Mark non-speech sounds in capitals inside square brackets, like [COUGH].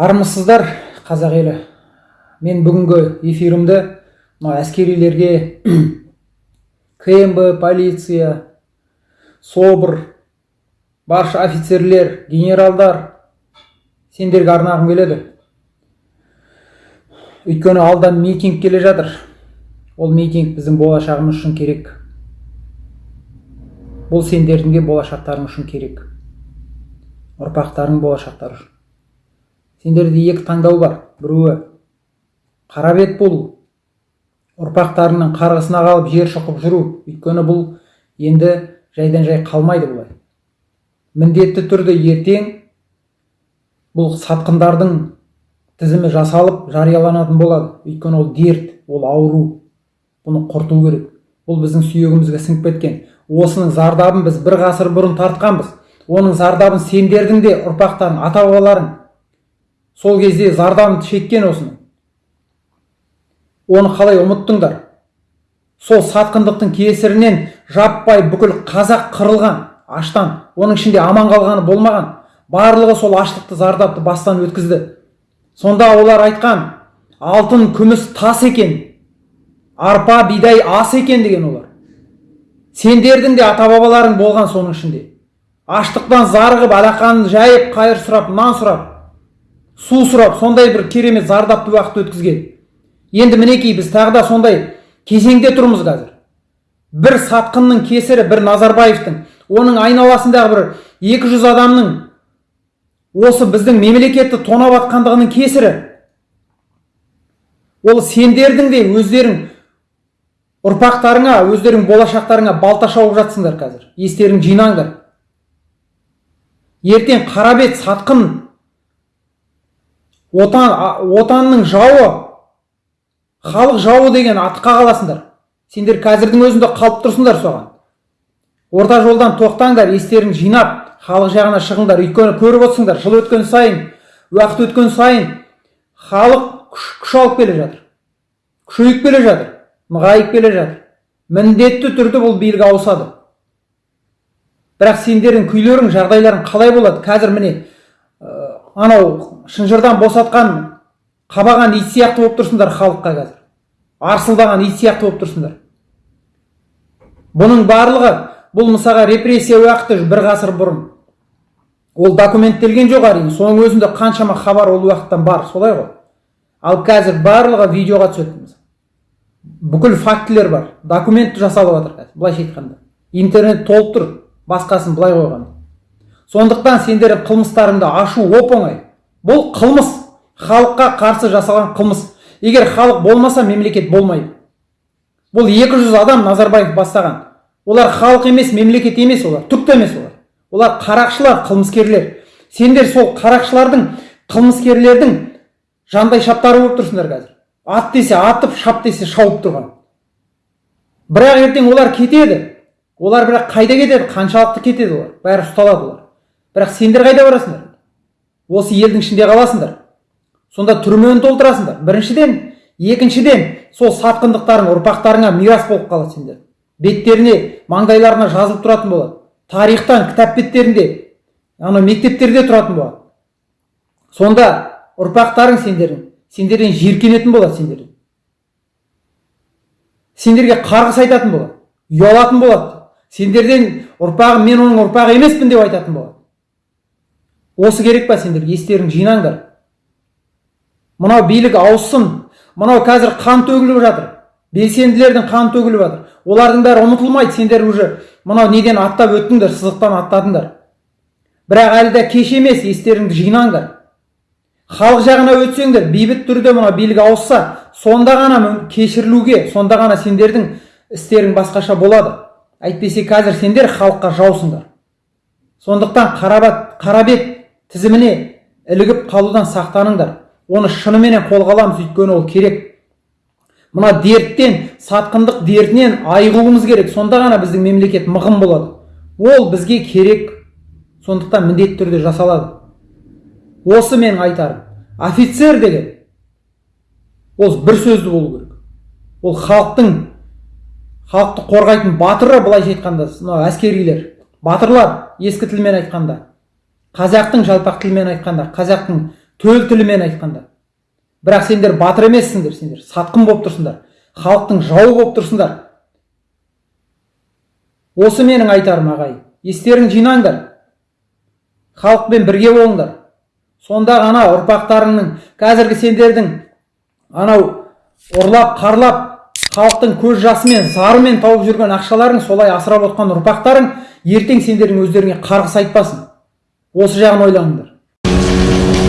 армысыздар қазақ елі. Мен бүгінгі эфирімді мына әскерилерге [CLEARS THROAT] кмб полиция собр барша офицерлер генералдар сендерге арнағым келеді. Өйткені алда митинг келе жатыр. Ол митинг біздің болашағымыз үшін керек. Бұл сендердің де болашақтарың үшін керек. Ұрпақтарың болашақтары үшін. Сендерде екі таңдау бар. Біреуі қара бет болу ұрпақтарыңның қарғысына қалып жер шұқып жүру. Өйткені бұл енді жайдан жай қалмайды бұлай. Міндетті түрде ертең бұл сатқындардың тізімі жасалып жарияланатын болады. Өйткені ол дерт ол ауру. Бұны құрту керек. Бұл біздің сүйегімізге сіңіп кеткен. Осының зардабын біз бір ғасыр бұрын тартқанбыз. Оның зардабын сендердің де ұрпақтарың ата бабаларың сол кезде зардабын шеккен осының оны қалай ұмыттыңдар? Сол сатқындықтың кесірінен жаппай бүкіл қазақ қырылған аштан оның ішінде аман қалғаны болмаған барлығы сол аштықты зардапты бастан өткізді. Сонда олар айтқан алтын күміс тас екен арпа бидай ас екен деген олар. Сендердің де ата бабаларың болған соның ішінде. Аштықтан зарығып алақанын жайып қайыр сұрап нан сұрап су сұрап сондай бір керемет зардапты уақыт өткізген. Енді мінекей біз тағы да сондай кезеңде тұрмыз қазір. Бір сатқынның кесірі бір назарбаевтың оның айналасындағы бір 200 адамның осы біздің мемлекетті тонап жатқандығының кесірі. Ол сендердің де өздерің ұрпақтарыңа өздерің болашақтарыңа балта шауып жатсыңдар қазір. Естерің жинаңдар. Ертең қарабет сатқын отан отанның жауы халық жауы деген атқа қаласыңдар. Сендер қазірдің өзінде қалып тұрсыңдар соған. Орта жолдан тоқтаңдар естерін жинап халық жағына шығыңдар өйткені көріп отырсыңдар жыл өткен сайын уақыт өткен сайын халық күш, күш алып келе жатыр. Күшейіп келе жатыр нығайып келе жатыр. Міндетті түрде бұл билік ауысады. Бірақ сендердің күйлерің жағдайларың қалай болады? Қазір міне анау шынжырдан босатқан қабаған ит сияқты болып тұрсыңдар халыққа қазір. Арсылдаған ит сияқты болып тұрсыңдар. Бұның барлығы бұл мысалға репрессия уақыты бір ғасыр бұрын. Ол документтелген жоқ әрине соның өзінде қаншама хабар ол уақыттан бар солай ғой. Ал қазір барлығы видеоға түседі бүкіл фактілер бар документ жасалып жатыр қазір былайша айтқанда. Интернет толып тұр басқасын былай қойғанда. Сондықтан сендердің қылмыстарыңды ашу оп оңай. Бұл қылмыс. Халыққа қарсы жасалған қылмыс. Егер халық болмаса мемлекет болмайды. Бұл 200 адам назарбаев бастаған. Олар халық емес мемлекет емес олар түк те емес олар. Олар қарақшылар қылмыскерлер. Сендер сол қарақшылардың қылмыскерлердің жандай шаптары болып тұрсыңдар қазір. Ат десе атып шап десе шауып тұрған. Бірақ ертең олар кетеді. Олар бірақ қайда кетеді? Қаншалықты кетеді олар? Бәрі ұсталады олар. Бірақ сендер қайда барасыңдар? Осы елдің ішінде қаласыңдар. Сонда түрмені толтырасыңдар. Біріншіден екіншіден сол сатқындықтарың ұрпақтарыңа мирас болып қалады сендер. Беттеріне маңдайларына жазылып тұратын болады. Тарихтан кітап беттерінде анау мектептерде тұратын болады. Сонда ұрпақтарың сендердің сендерден жиіркенетін болады сендерден. Сендерге қарғыс айтатын болады ұялатын болады. Сендерден ұрпағым мен оның ұрпағы емеспін деп айтатын болады. Осы керек па сендер естерің жинаңдар. Мынау билік ауыссын. Мынау қазір қан төгіліп жатыр. Белсенділердің қан төгіліп жатыр. Олардың бәрі ұмытылмайды. Сендер уже мынау неден аттап өттіңдер сызықтан аттадыңдар. Бірақ әлі де кеш емес. Естеріңді жинаңдар. Халық жағына өтсеңдер бейбіт түрде мына билік ауысса сонда ғана кешірілуге сонда ғана сендердің істерің басқаша болады. Әйтпесе қазір сендер халыққа жаусыңдар. Сондықтан қарабат қарабет тізіміне ілігіп қалудан сақтаныңдар. Оны шынымен қолға аламыз өйткені ол керек. Мына дерттен сатқындық дертінен айығуымыз керек. Сонда ғана біздің мемлекет мығым болады. Ол бізге керек. Сондықтан міндетті түрде жасалады. Осы менің айтарым. Офицер деген ол бір сөзді болу керек. Ол халықтың халықты қорғайтын батыры былайша айтқанда мынау әскерилер батырлар ескі тілмен айтқанда. Қазақтың жалпақ тілмен айтқанда қазақтың төл тілімен айтқанда. Бірақ сендер батыр емессіңдер сендер сатқын болып тұрсыңдар халықтың жауы болып тұрсыңдар. Осы менің айтарым ағайын естерің жинаңдар. Халықпен бірге болыңдар. Сонда ғана ұрпақтарыңның қазіргі сендердің анау ұрлап қарлап халықтың көз жасымен зарымен тауып жүрген ақшаларың солай асырап отқан ұрпақтарың ертең сендердің өздеріңе қарғыс айтпасын осы жағын ойланыңдар